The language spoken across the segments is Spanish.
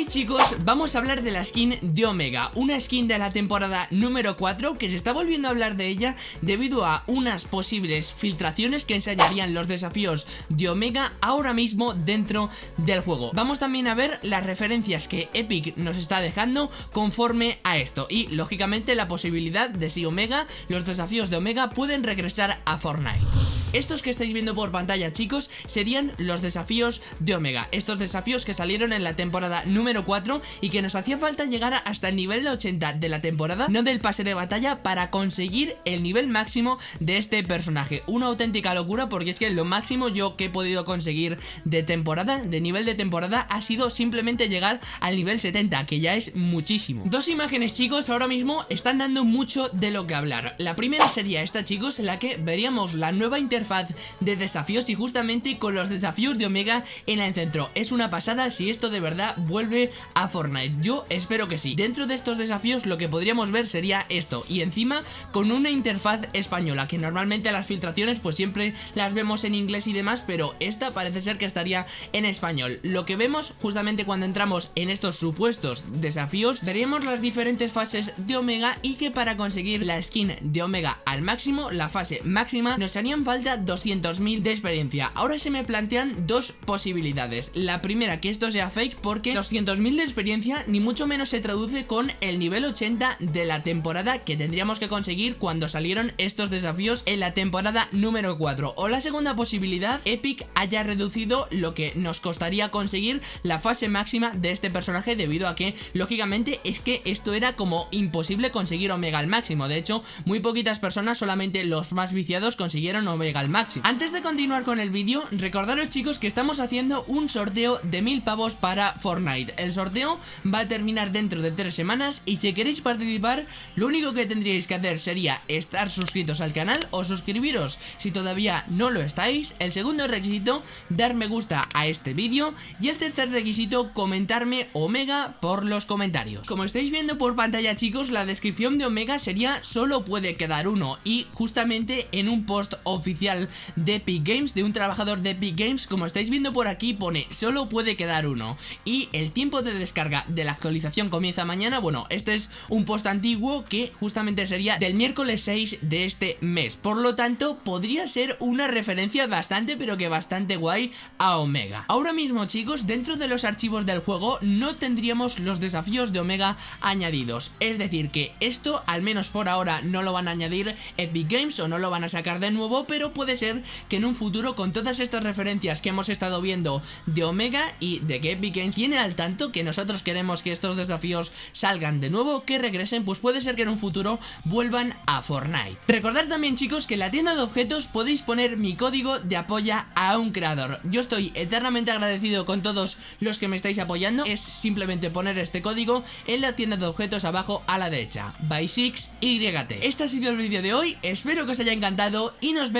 Hoy chicos vamos a hablar de la skin de Omega Una skin de la temporada número 4 que se está volviendo a hablar de ella Debido a unas posibles filtraciones que enseñarían los desafíos de Omega ahora mismo dentro del juego. Vamos también a ver las referencias que Epic nos está dejando conforme a esto Y lógicamente la posibilidad de si Omega, los desafíos de Omega pueden regresar a Fortnite estos que estáis viendo por pantalla chicos serían los desafíos de Omega. Estos desafíos que salieron en la temporada número 4 y que nos hacía falta llegar hasta el nivel de 80 de la temporada No del pase de batalla para conseguir el nivel máximo de este personaje. Una auténtica locura porque es que lo máximo yo que he podido conseguir de temporada, de nivel de temporada Ha sido simplemente llegar al nivel 70 que ya es muchísimo. Dos imágenes chicos ahora mismo están dando mucho de lo que hablar. La primera sería esta chicos en la que veríamos la nueva interfaz de desafíos y justamente con los desafíos de Omega en el centro. Es una pasada si esto de verdad vuelve a Fortnite. Yo espero que sí. Dentro de estos desafíos lo que podríamos ver sería esto y encima con una interfaz española que normalmente las filtraciones pues siempre las vemos en inglés y demás pero esta parece ser que estaría en español. Lo que vemos justamente cuando entramos en estos supuestos desafíos veremos las diferentes fases de Omega y que para conseguir la skin de Omega al máximo, la fase máxima, nos harían falta 200.000 de experiencia. Ahora se me plantean dos posibilidades. La primera, que esto sea fake porque 200.000 de experiencia ni mucho menos se traduce con el nivel 80 de la temporada que tendríamos que conseguir cuando salieron estos desafíos en la temporada número 4 O la segunda posibilidad, Epic haya reducido lo que nos costaría conseguir la fase máxima de este personaje debido a que, lógicamente, es que esto era como imposible conseguir Omega al máximo. De hecho, muy poquitas personas, solamente los más viciados consiguieron Omega máximo. Antes de continuar con el vídeo, recordaros chicos que estamos haciendo un sorteo de mil pavos para Fortnite. El sorteo va a terminar dentro de tres semanas y si queréis participar, lo único que tendríais que hacer sería estar suscritos al canal o suscribiros si todavía no lo estáis. El segundo requisito, dar me gusta a este vídeo. Y el tercer requisito, comentarme Omega por los comentarios. Como estáis viendo por pantalla chicos, la descripción de Omega sería solo puede quedar uno y justamente en un post oficial de Epic Games, de un trabajador de Epic Games, como estáis viendo por aquí pone solo puede quedar uno. Y el tiempo de descarga de la actualización comienza mañana, bueno, este es un post antiguo que justamente sería del miércoles 6 de este mes, por lo tanto podría ser una referencia bastante pero que bastante guay a Omega. Ahora mismo chicos, dentro de los archivos del juego no tendríamos los desafíos de Omega añadidos, es decir que esto al menos por ahora no lo van a añadir Epic Games o no lo van a sacar de nuevo, pero puede ser que en un futuro con todas estas referencias que hemos estado viendo de Omega y de que Epic Games al tanto que nosotros queremos que estos desafíos salgan de nuevo, que regresen, pues puede ser que en un futuro vuelvan a Fortnite. Recordad también chicos que en la tienda de objetos podéis poner mi código de apoya a un creador. Yo estoy eternamente agradecido con todos los que me estáis apoyando, es simplemente poner este código en la tienda de objetos abajo a la derecha, by 6 YT. Este ha sido el vídeo de hoy, espero que os haya encantado y nos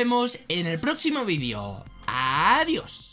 en el próximo vídeo. Adiós.